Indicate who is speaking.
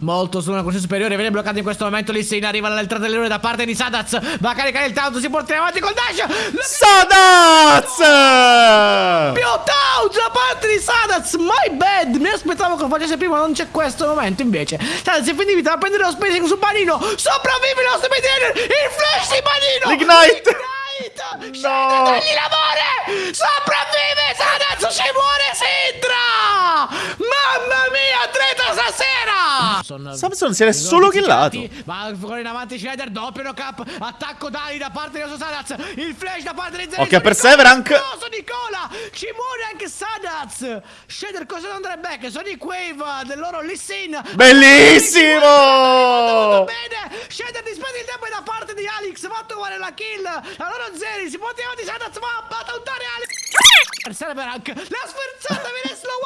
Speaker 1: molto su una corsia superiore. Viene bloccato in questo momento. Lì Sin arriva all'entrata dell'eroe da parte di Sadaz. Va a caricare il taunt. Si porterà avanti col dash.
Speaker 2: Sadaz!
Speaker 1: Più taunt da parte di Sadaz. My bad. Mi aspettavo che lo facesse prima. Non c'è questo momento invece. Sadaz è finito a prendere lo spacing su Panino. Sopravvive lo Spidiner. Il flash di Panino.
Speaker 2: L'ignite.
Speaker 1: L'ignite. No. Dagli l'amore. Sopravvive Treta stasera.
Speaker 2: Samson si è solo killato.
Speaker 1: Va ancora in avanti Shredder. Doppio no cap. Attacco Dali da parte di Sadaz. Il flash da parte di Zeri.
Speaker 2: Occhio a Perseverank.
Speaker 1: Nicola. Ci muore anche Sadaz. Shredder cosa non andrebbe back? Sonic Wave del loro Lissin.
Speaker 2: Bellissimo.
Speaker 1: Bene. Shredder dispende il tempo da parte di Alex. Va a trovare la kill. Allora Zeri si porta avanti Sadaz. Va a tauntare Alex. Perseverank. La sferzata viene slowato.